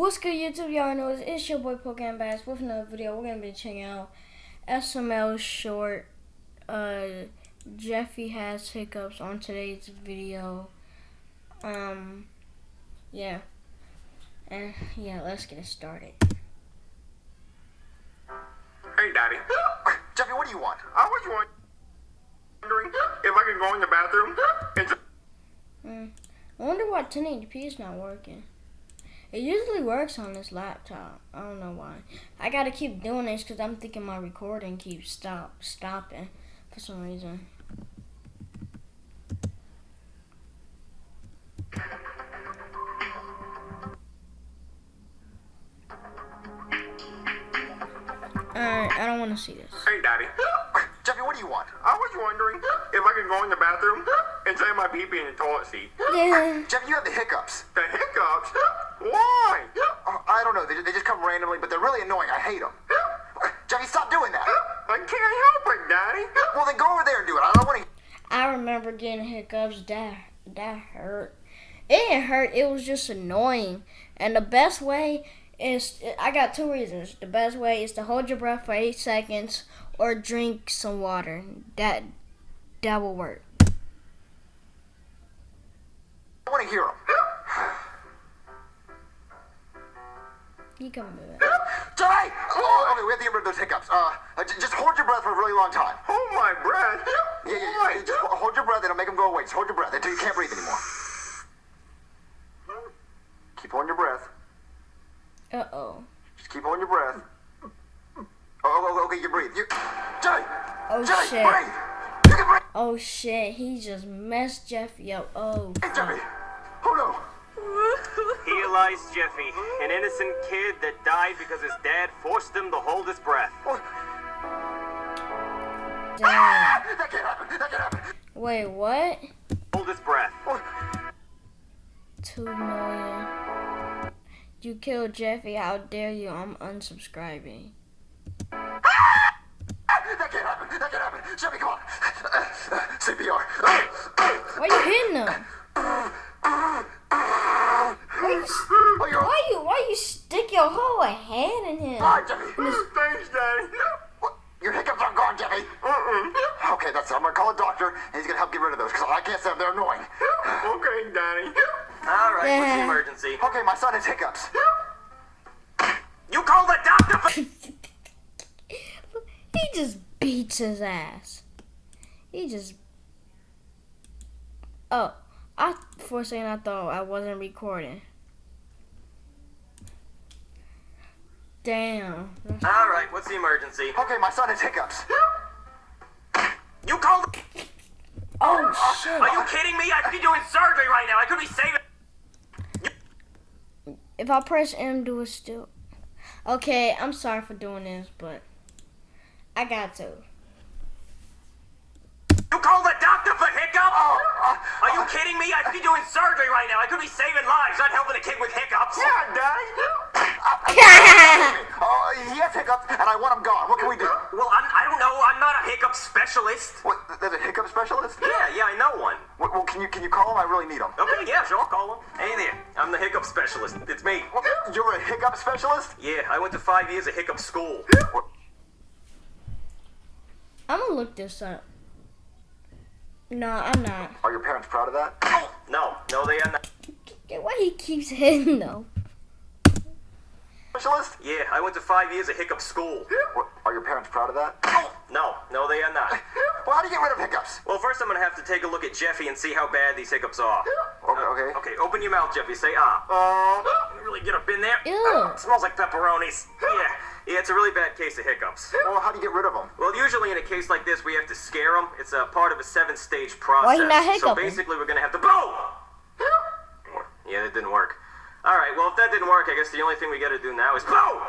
What's good, YouTube? Y'all know it's, it's your boy Pokemon Bass with another video. We're gonna be checking out SML short. Uh, Jeffy has hiccups on today's video. Um, yeah, and yeah, let's get it started. Hey, Daddy. Jeffy, what do you want? I was wondering if I could go in the bathroom and just Mm. I wonder why 1080p is not working. It usually works on this laptop. I don't know why. I gotta keep doing this because I'm thinking my recording keeps stop stopping for some reason. Alright, I don't want to see this. Hey, Daddy. Jeffy, what do you want? I was wondering if I could go in the bathroom and save my pee pee in the toilet seat. Yeah. Jeffy, you have the hiccups. The hiccups? Why? Uh, I don't know. They, they just come randomly, but they're really annoying. I hate them. Jeffy, stop doing that. I can't help it, Daddy. Well, then go over there and do it. I don't want to. I remember getting hiccups. That that hurt. It didn't hurt. It was just annoying. And the best way is I got two reasons. The best way is to hold your breath for eight seconds or drink some water. That that will work. I want to hear them. You come with it. Jeffy! Oh, okay, we have to get rid of those hiccups. Uh, uh, just hold your breath for a really long time. Hold my breath. Yeah, yeah, yeah. Just hold your breath. It'll make them go away. Just hold your breath until you can't breathe anymore. Keep holding your breath. Uh oh. Just keep holding your breath. Oh, oh, oh, okay, you breathe. You, Jeffy! Oh Jeffy, shit. breathe! You can breathe! Oh shit. He just messed Jeffy up. Oh. Hey, Jeffy! Lies Jeffy, an innocent kid that died because his dad forced him to hold his breath. Oh, Damn. that can't happen! That can't happen! Wait, what? Hold his breath. Oh, Two million. You killed Jeffy. How dare you? I'm unsubscribing. that can't happen! That can't happen! Jeffy, come on! CPR! Why are you hitting him? Why you, s- Oh, you're why you why you stick your whole hand in him? Hi, Jeffy! Thanks, Daddy. What? Your hiccups aren't gone, Jeffy! Uh-uh. Okay, that's it. I'm gonna call a doctor, and he's gonna help get rid of those, because I can't say they're annoying. Okay, Daddy. All right, what's the emergency? Okay, my son has hiccups. You call the doctor for. he just beats his ass. He just. Oh, I for a second I thought I wasn't recording. Damn. All right, what's the emergency? Okay, my son has hiccups. You call the. Oh shit. Are you kidding me? I could be doing surgery right now. I could be saving. If I press M, do it still. Okay, I'm sorry for doing this, but I got to. You call the doctor for hiccups? Oh, uh, Are you uh, kidding me? I could be doing surgery right now. I could be saving lives, not helping a kid with hiccups. Yeah, Oh, he has hiccups, and I want him gone. What can we do? Well, I'm, I don't know. I'm not a hiccup specialist. What? There's a hiccup specialist? Yeah, yeah, I know one. Well, well, can you can you call him? I really need him. Okay, yeah, sure, I'll call him. Hey there, I'm the hiccup specialist. It's me. Well, You're a hiccup specialist? Yeah, I went to five years of hiccup school. What? I'm gonna look this up. No, I'm not. Are your parents proud of that? No, no, they are not. Why he keeps hitting though? Specialist? Yeah, I went to five years of hiccup school. What, are your parents proud of that? No, no, they are not. Well, how do you get rid of hiccups? Well, first I'm gonna have to take a look at Jeffy and see how bad these hiccups are. Okay, okay. Okay, open your mouth, Jeffy. Say ah. Uh, Can really get up in there? Ew. Smells like pepperonis. Yeah, yeah, it's a really bad case of hiccups. well, how do you get rid of them? Well, usually in a case like this, we have to scare them. It's a part of a seven-stage process. Why he not so basically, we're gonna have to boom. Yeah, that didn't work. All right, well, if that didn't work, I guess the only thing we gotta do now is boom.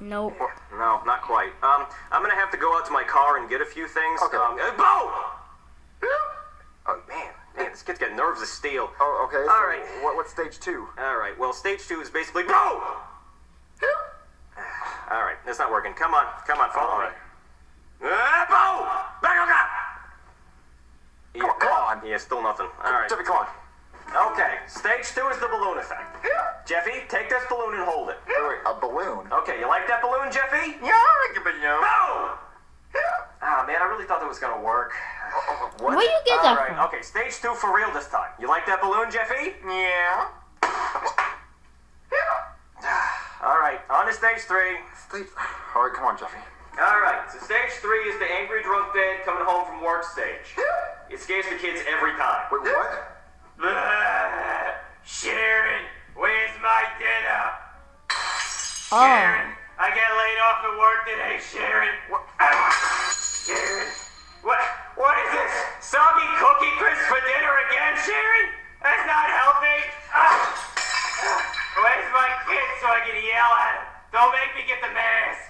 Nope. No, not quite. Um, I'm gonna have to go out to my car and get a few things. Okay. Um, uh, boom. Oh man, man, this kid's got nerves of steel. Oh, okay. All so right. What, what's stage two? All right. Well, stage two is basically boom. All right, that's not working. Come on, come on, follow All me. right. Ah, boom! Back up, up. Come on, come on. Yeah, still nothing. All right. Jeffy, come on. Okay, stage two is the balloon effect. Jeffy, take this balloon and hold it. Wait, wait, a balloon? Okay, you like that balloon, Jeffy? Yeah, I like a balloon. Boom! Ah, man, I really thought that was gonna work. What? Where you get All that right, from? okay, stage two for real this time. You like that balloon, Jeffy? Yeah. All right, on to stage three. Steve. All right, come on, Jeffy. All right, so stage three is the angry drunk dad coming home from work stage. It scares the kids every time. Wait, what? Oh. Sharon, I got laid off at work today, Sharon. What? Sharon, what? What is this? Soggy cookie crisp for dinner again, Sharon? That's not healthy. Ah. Where's my kid so I can yell at him? Don't make me get the mask.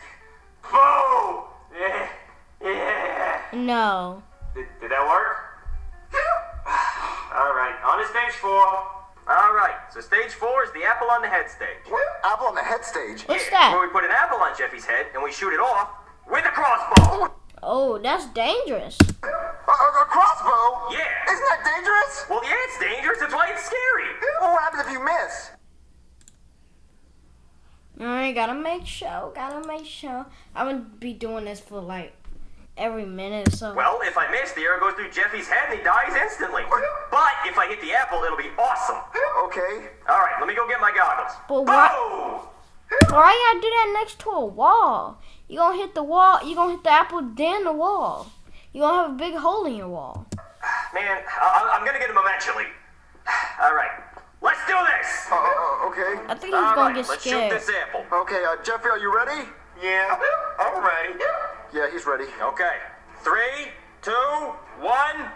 Boo! Yeah. Yeah. No. Did, did that work? All right, on to stage four. All right, so stage four is the apple on the head stage. What? Apple on the head stage. What's Yeah, that? Where we put an apple on Jeffy's head and we shoot it off with a crossbow. Oh, that's dangerous. A, a, a crossbow? Yeah. Isn't that dangerous? Well, yeah, it's dangerous. That's why it's scary. Well, what happens if you miss? Alright, gotta make sure, gotta make sure. I'm gonna be doing this for like every minute or so. Well, if I miss, the arrow goes through Jeffy's head and he dies instantly. But if I hit the apple, it'll be awesome. Okay. All right, let me go get my goggles. But what- Boom! Why you gotta do that next to a wall? You gonna hit the wall, you gonna hit the apple, then the wall. You gonna have a big hole in your wall. Man, I- I'm gonna get him eventually. All right, let's do this. Uh, uh, okay. I think he's All gonna right, get let's shoot this apple. Okay, uh, Jeffy, are you ready? Yeah. All right. Yeah, he's ready. Okay, three, two, one.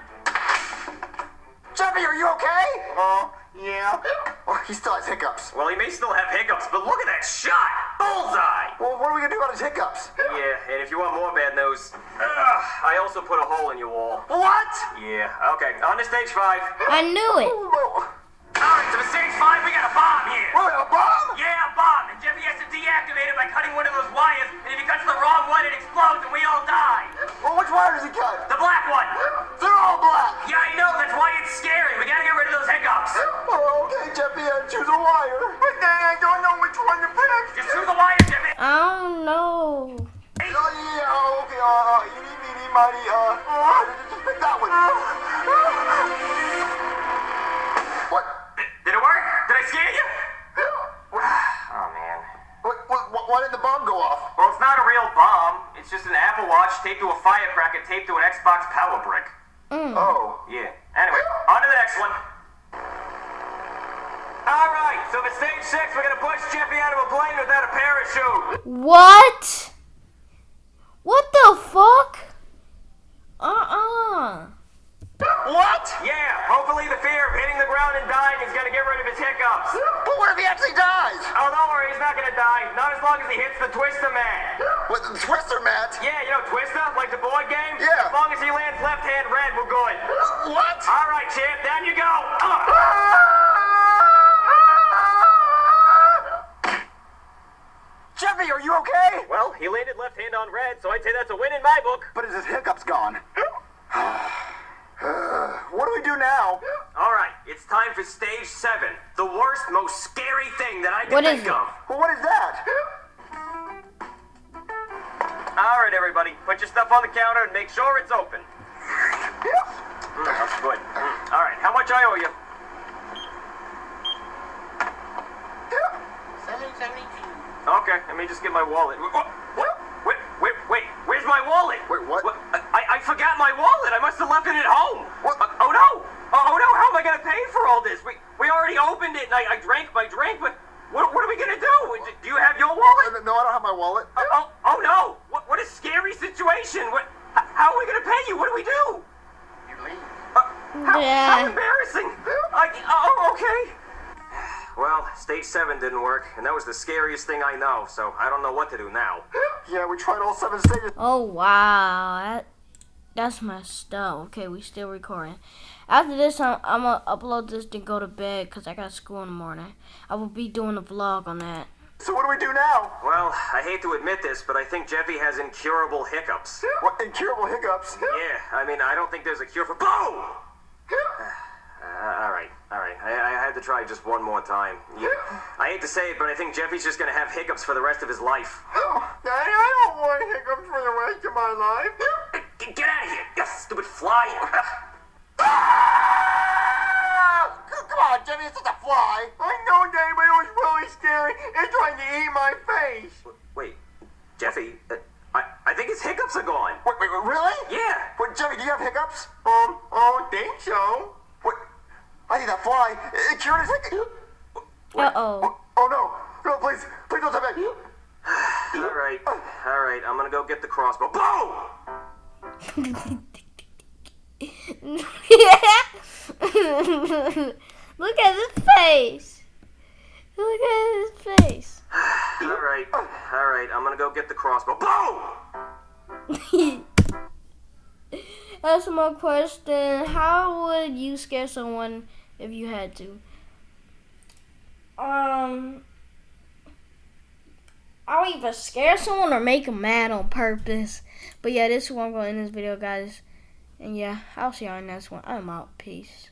Jeffy, are you okay? Uh, yeah. Oh, he still has hiccups. Well, he may still have hiccups, but look at that shot! Bullseye! Well, what are we gonna do about his hiccups? Yeah, and if you want more bad news, ugh, I also put a hole in your wall. What? Yeah, okay, on to stage five. I knew it. Alright, so for stage five, we got a bomb here. Wait, has to deactivate it by cutting one of those wires, and if he cuts the wrong one, it explodes Watch taped to a firecracker taped to an Xbox power brick. Mm. Oh. Yeah. Anyway, on to the next one. All right, so for stage six, we're gonna push Jeffy out of a plane without a parachute. What? What the fuck? Uh-uh. What? Yeah, hopefully the fear of hitting the ground and dying is gonna get rid of his hiccups. But what if he actually dies? Oh, don't worry, he's not gonna die. Not as long as he hits the Twister Man. What, the Twister mat? Yeah, you know Twister, like the board game? Yeah. As long as he lands left hand red, we're good. What? All right, champ, down you go. Uh. Jeffy, are you okay? Well, he landed left hand on red, so I'd say that's a win in my book. But is his hiccups gone? What do we do now? All right, it's time for stage seven. The worst, most scary thing that I can What is think it? of. Well, what is that? All right, everybody, put your stuff on the counter and make sure it's open. Mm, that's good. Mm. All right, how much I owe you? 772. Okay, let me just get my wallet. What? What? Wait, wait, wait. Where's my wallet? Wait, what? I, I forgot my wallet. I must have left it at home. What? Uh, oh no! Oh, oh no! How am I gonna pay for all this? We we already opened it. And I, I drank my drink, but what, what are we gonna do? Do you have your wallet? No, I don't have my wallet. Oh, oh, oh no! What, what a scary situation! What, h- how are we gonna pay you? What do we do? You leave. Uh, how, how embarrassing! I, oh, okay. Well, stage seven didn't work, and that was the scariest thing I know. So I don't know what to do now. Yeah, we tried all seven stages. Oh, wow. That, that's messed up. Okay, we still recording. After this, I'm, I'm going to upload this to go to bed because I got school in the morning. I will be doing a vlog on that. So what do we do now? Well, I hate to admit this, but I think Jeffy has incurable hiccups. What incurable hiccups? Yeah, I mean, I don't think there's a cure for. Boom! Uh, all right. All right, I, I had to try just one more time. You, I hate to say it, but I think Jeffy's just gonna have hiccups for the rest of his life. Oh, Daddy, I don't want hiccups for the rest of my life. Get, get out of here, you stupid fly! Ah! Come on, Jimmy, it's just a fly. I know, Daddy, but it was really scary. It trying to eat my face. Wait, Jeffy, uh, I, I think his hiccups are gone. Wait, wait, wait, really? Yeah. Wait, Jimmy, do you have hiccups? Um, I don't think so. Wait, I think that fly, it cured his hiccups. Uh oh. Oh no, no, please, please don't tell me. All right, all right, I'm gonna go get the crossbow. Boom! Look at his face. Look at his face. All right, all right, I'm gonna go get the crossbow. Boom! That's my question. How would you scare someone if you had to? Um, I'll either scare someone or make them mad on purpose. But yeah, this is what I'm going to end this video, guys. And yeah, I'll see y'all in the next one. I'm out. Peace.